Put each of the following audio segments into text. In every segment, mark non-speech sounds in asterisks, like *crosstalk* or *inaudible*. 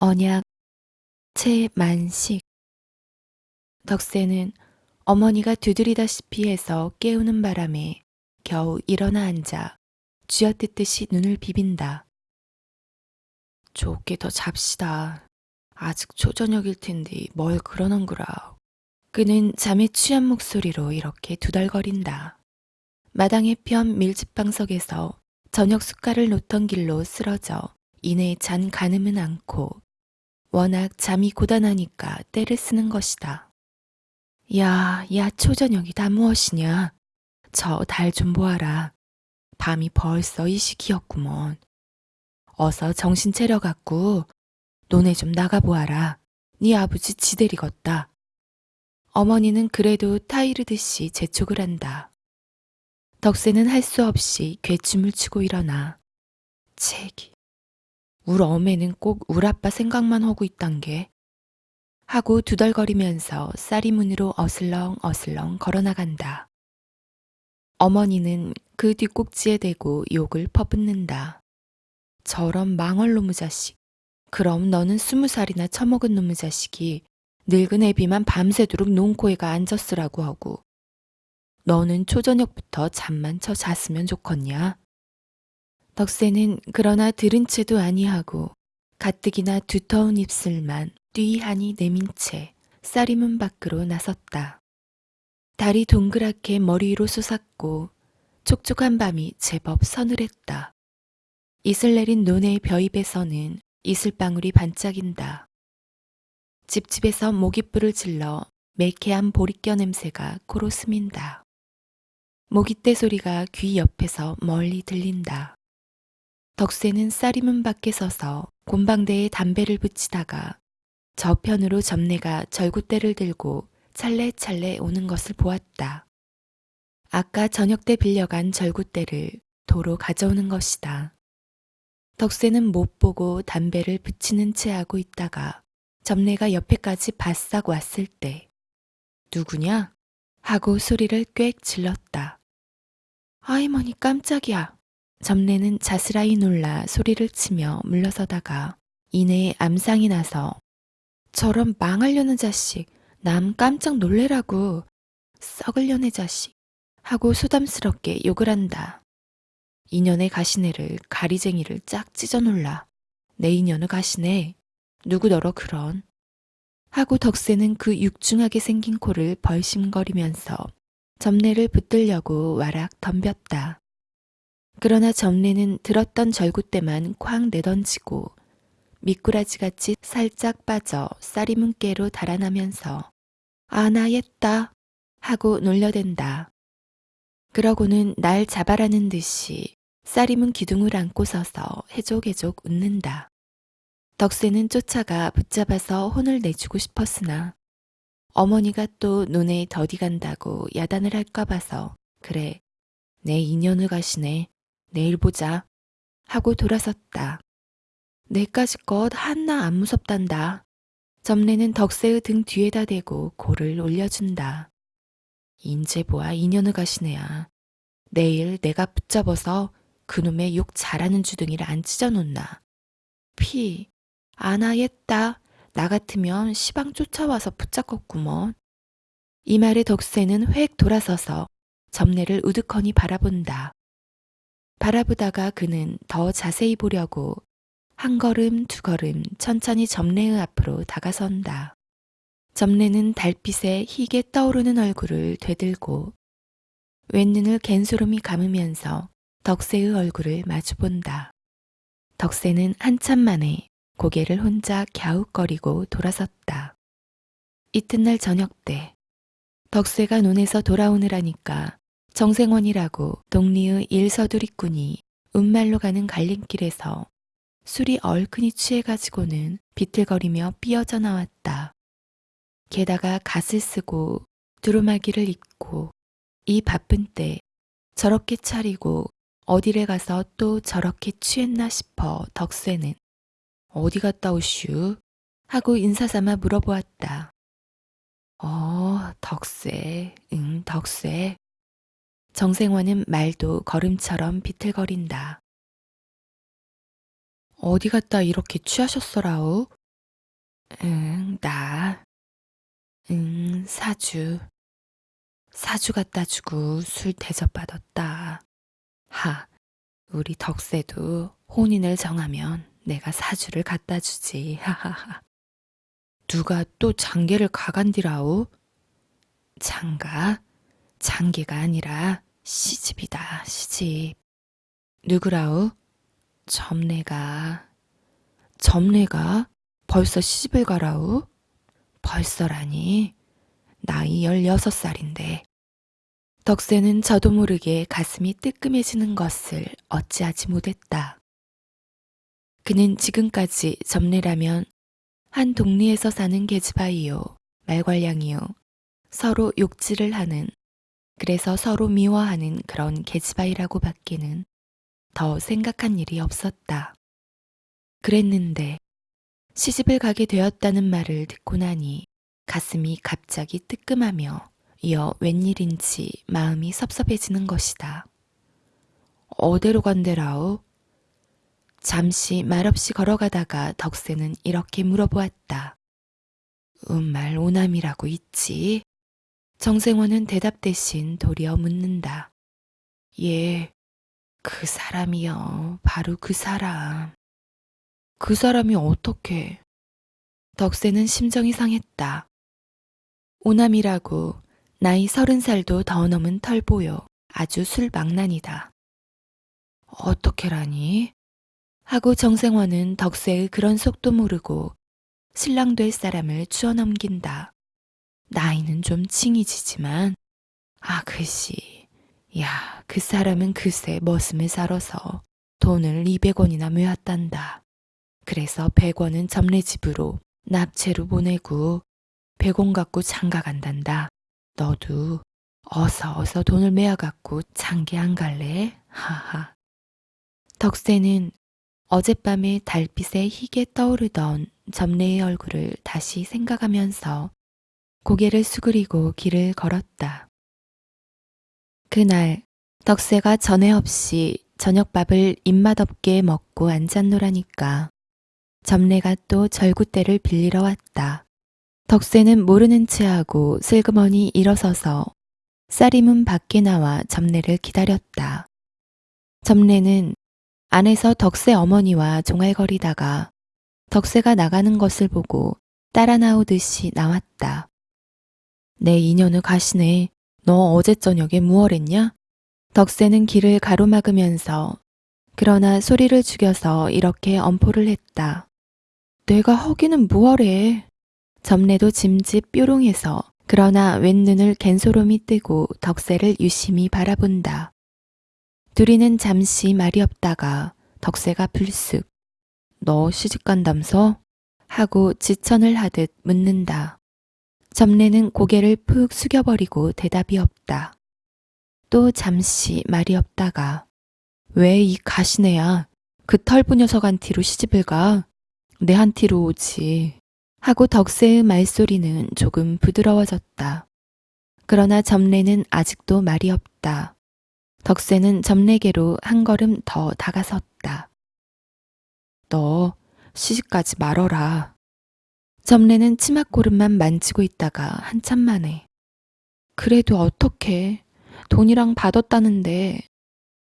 언약 채만식 덕세는 어머니가 두드리다시피 해서 깨우는 바람에 겨우 일어나 앉아 쥐어뜯듯이 눈을 비빈다. 좋게 더 잡시다. 아직 초저녁일 텐데 뭘 그러는 거라. 그는 잠에 취한 목소리로 이렇게 두덜거린다. 마당의 편 밀집방석에서 저녁 숟갈을 놓던 길로 쓰러져 이내 잔 가늠은 않고 워낙 잠이 고단하니까 때를 쓰는 것이다. 야, 야 초저녁이 다 무엇이냐. 저 달 좀 보아라. 밤이 벌써 이 시기였구먼. 어서 정신 차려갖고 논에 좀 나가보아라. 네 아버지 지대리겄다. 어머니는 그래도 타이르듯이 재촉을 한다. 덕세는 할 수 없이 괴춤을 추고 일어나. 책이. 울 어매는 꼭 울 아빠 생각만 하고 있단 게. 하고 두덜거리면서 쌀이 문으로 어슬렁 어슬렁 걸어나간다. 어머니는 그 뒷꼭지에 대고 욕을 퍼붓는다. 저런 망할 놈의 자식. 그럼 너는 스무 살이나 처먹은 놈의 자식이 늙은 애비만 밤새도록 논코에가 앉았으라고 하고 너는 초저녁부터 잠만 쳐 잤으면 좋겠냐? 덕세는 그러나 들은 채도 아니하고 가뜩이나 두터운 입술만 띠하니 내민 채 쌀이문 밖으로 나섰다. 달이 동그랗게 머리 위로 솟았고 촉촉한 밤이 제법 서늘했다. 이슬 내린 논의 벼입에서는 이슬방울이 반짝인다. 집집에서 모깃불을 질러 매캐한 보리껴 냄새가 코로 스민다. 모깃대 소리가 귀 옆에서 멀리 들린다. 덕세는 쌀이문 밖에 서서 곤방대에 담배를 붙이다가 저편으로 점내가 절구대를 들고 찰레찰레 오는 것을 보았다. 아까 저녁 때 빌려간 절구대를 도로 가져오는 것이다. 덕세는 못 보고 담배를 붙이는 채 하고 있다가 점내가 옆에까지 바싹 왔을 때 누구냐? 하고 소리를 꽥 질렀다. 아이머니 깜짝이야. 점내는 자스라이 놀라 소리를 치며 물러서다가 이내에 암상이 나서 저런 망하려는 자식 남 깜짝 놀래라고 썩을려네 자식 하고 소담스럽게 욕을 한다. 인연의 가시네를 가리쟁이를 짝 찢어 놀라. 내 인연의 가시네. 누구 너러 그런. 하고 덕세는 그 육중하게 생긴 코를 벌심거리면서 점례를 붙들려고 와락 덤볐다. 그러나 점례는 들었던 절구대만 쾅 내던지고 미꾸라지같이 살짝 빠져 쌀이 문깨로 달아나면서 아나 옛다 하고 놀려댄다. 그러고는 날 잡아라는 듯이 쌀이문 기둥을 안고 서서 해족해족 웃는다. 덕세는 쫓아가 붙잡아서 혼을 내주고 싶었으나 어머니가 또 눈에 더디 간다고 야단을 할까 봐서 그래 내 인연을 가시네 내일 보자 하고 돌아섰다. 내까지 것 한나 안 무섭단다. 점례는 덕세의 등 뒤에다 대고 고를 올려준다. 인제 보아 인연을 가시네야. 내일 내가 붙잡아서 그놈의 욕 잘하는 주둥이를 안 찢어놓나. 피, 아나였다. 나 같으면 시방 쫓아와서 붙잡겠구먼. 이 말에 덕세는 획 돌아서서 점례를 우두커니 바라본다. 바라보다가 그는 더 자세히 보려고 한 걸음 두 걸음 천천히 점례의 앞으로 다가선다. 점례는 달빛에 희게 떠오르는 얼굴을 되들고 왼눈을 갠소름이 감으면서 덕세의 얼굴을 마주본다. 덕세는 한참 만에 고개를 혼자 갸웃거리고 돌아섰다. 이튿날 저녁 때 덕세가 논에서 돌아오느라니까 정생원이라고 동리의 일서두리꾼이 운말로 가는 갈림길에서 술이 얼큰이 취해가지고는 비틀거리며 삐어져 나왔다. 게다가 갓을 쓰고 두루마기를 입고 이 바쁜 때 저렇게 차리고 어디를 가서 또 저렇게 취했나 싶어 덕세는 어디 갔다 오슈? 하고 인사삼아 물어보았다. 어, 덕세, 응, 덕세. 정생원은 말도 걸음처럼 비틀거린다. 어디 갔다 이렇게 취하셨어라우? 응, 나. 응, 사주. 사주 갖다 주고 술 대접받았다. 하, 우리 덕세도 혼인을 정하면 내가 사주를 갖다 주지. *laughs* 하하하. 누가 또 장계를 가간디라오? 장가? 장계가 아니라 시집이다, 시집. 누구라오? 점례가. 점례가? 벌써 시집을 가라오? 벌써라니. 나이 16살인데. 덕세는 저도 모르게 가슴이 뜨끔해지는 것을 어찌하지 못했다. 그는 지금까지 점례라면 한 동리에서 사는 계집아이요, 말괄량이요, 서로 욕질을 하는, 그래서 서로 미워하는 그런 계집아이라고 밖에는 더 생각한 일이 없었다. 그랬는데 시집을 가게 되었다는 말을 듣고 나니 가슴이 갑자기 뜨끔하며 이어 웬일인지 마음이 섭섭해지는 것이다. 어디로 간대라오? 잠시 말없이 걸어가다가 덕세는 이렇게 물어보았다. 음말 오남이라고 있지? 정생원은 대답 대신 도리어 묻는다. 예, 그 사람이요. 바로 그 사람. 그 사람이 어떻게? 덕세는 심정이 상했다. 오남이라고 나이 서른 살도 더 넘은 털보요. 아주 술망난이다. 어떻게라니? 하고 정생원은 덕세의 그런 속도 모르고 신랑 될 사람을 주워 넘긴다. 나이는 좀 칭이지지만, 아, 글씨. 야, 그 사람은 글쎄 머슴을 사러서 돈을 200원이나 모았단다. 그래서 100원은 점례집으로 납체로 보내고 100원 갖고 장가 간단다. 너도 어서 어서 돈을 메어 갖고 장기 안 갈래? 하하. 덕세는 어젯밤에 달빛에 희게 떠오르던 점례의 얼굴을 다시 생각하면서 고개를 수그리고 길을 걸었다. 그날 덕세가 전에 없이 저녁밥을 입맛 없게 먹고 앉았노라니까 점례가 또 절구대를 빌리러 왔다. 덕세는 모르는 체하고 슬그머니 일어서서 쌀이문 밖에 나와 점례를 기다렸다. 점례는 안에서 덕세 어머니와 종알거리다가 덕세가 나가는 것을 보고 따라 나오듯이 나왔다. 내 인연을 가시네. 너 어제 저녁에 무얼했냐? 덕세는 길을 가로막으면서 그러나 소리를 죽여서 이렇게 엄포를 했다. 내가 허기는 무얼해. 점례도 짐짓 뾰롱해서 그러나 왼눈을 갠소롬이 뜨고 덕세를 유심히 바라본다. 둘이는 잠시 말이 없다가 덕세가 불쑥 너 시집간담서? 하고 지천을 하듯 묻는다. 점례는 고개를 푹 숙여버리고 대답이 없다. 또 잠시 말이 없다가 왜 이 가시네야 그 털부 녀석한 티로 시집을 가? 내 한 티로 오지. 하고 덕세의 말소리는 조금 부드러워졌다. 그러나 점례는 아직도 말이 없다. 덕세는 점례계로 한 걸음 더 다가섰다. 너 시집가지 말어라. 점례는 치맛고름만 만지고 있다가 한참 만에 그래도 어떻게 돈이랑 받았다는데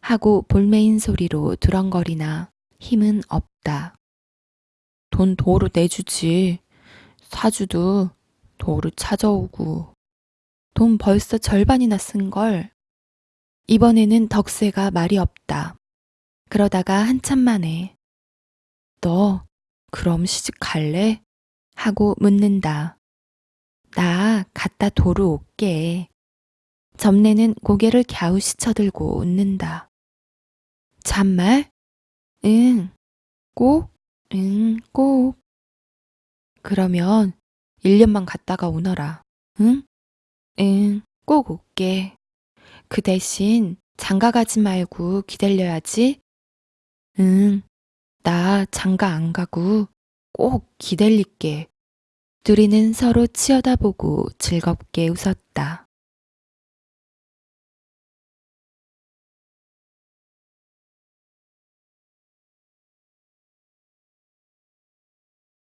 하고 볼메인 소리로 두렁거리나 힘은 없다. 돈 도로 내주지. 사주도 도로 찾아오고. 돈 벌써 절반이나 쓴걸. 이번에는 덕세가 말이 없다. 그러다가 한참 만에 너 그럼 시집 갈래? 하고 묻는다. 나 갔다 도로 올게. 점례는 고개를 갸우시 쳐들고 웃는다. 참말? 응. 꼭? 응, 꼭. 그러면 1년만 갔다가 오너라. 응? 응, 꼭 올게. 그 대신 장가 가지 말고 기다려야지. 응, 나 장가 안 가고 꼭 기다릴게. 둘이는 서로 치여다보고 즐겁게 웃었다.